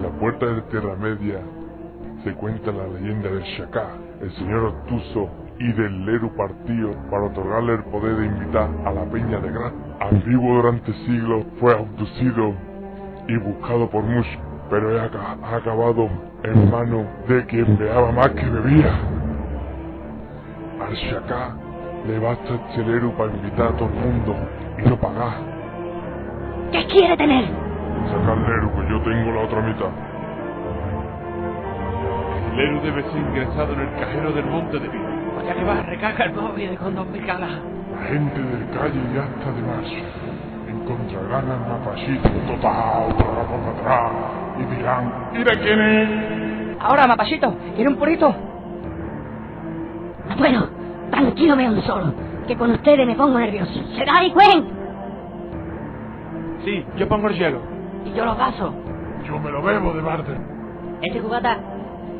En la puerta de Tierra Media se cuenta la leyenda del Shaka, el señor obtuso y del Leru partido para otorgarle el poder de invitar a la peña de Gran. Ambiguo durante siglos, fue abducido y buscado por muchos, pero ha aca- ha acabado en manos de quien veaba más que bebía. Al Shaka le basta este Leru para invitar a todo el mundo y no pagar. ¿Qué quiere tener? Sacar Leru yo tengo la otra mitad. El Leru debe ser ingresado en el cajero del Monte de Vida. Ya que va, recarga el móvil con dos mil calas. La gente del calle ya está de marcha. Encontrarán al mapachito total, por atrás. Y dirán, mira quién es. Ahora, mapachito, ¿quiere un purito? Bueno, tranquilo me un solo, que con ustedes me pongo nervioso. ¿Será ahí, Cuen? Sí, yo pongo el hielo. Y yo los vasos. Yo me lo bebo de barder. Este cubata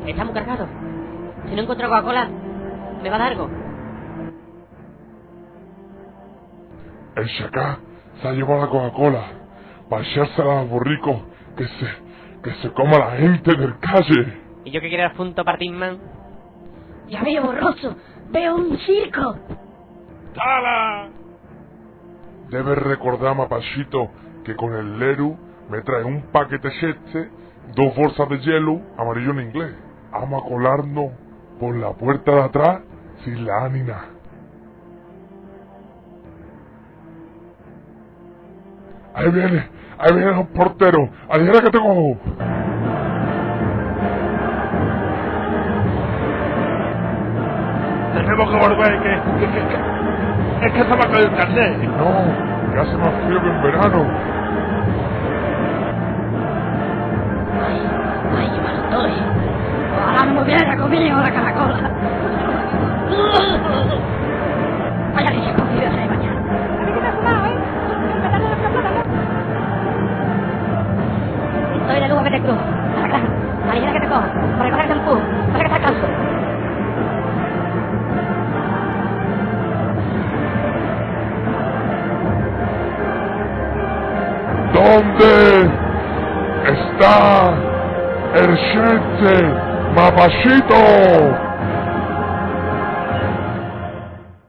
está muy cargado. Si no encuentro Coca-Cola, ¿me va a dar algo? El Shaka se ha llevado la Coca-Cola para echársela a los borricos que se, que se coma la gente del calle. ¿Y yo que quiero el punto Partinman? Ya veo borroso, veo un circo. ¡Tala! Debes recordar, mapachito, que con el Leru me trae un paquete este, dos bolsas de hielo, amarillo en inglés. Vamos a colarnos por la puerta de atrás sin la ánima. Ahí viene, ahí vienen los porteros. Adivina que tengo. Tenemos que volver, que, que, que, que- es que se me ha caído el carnet. No, que hace más frío que en verano. Hubiera comido la caracola. Vaya que se ha comido esa de mañana. Estoy de lujo que te cruzo. A la granja. A la que te cojo. Para recoger el empuje. Para que estás canso. ¿Dónde está el gente, mapachito?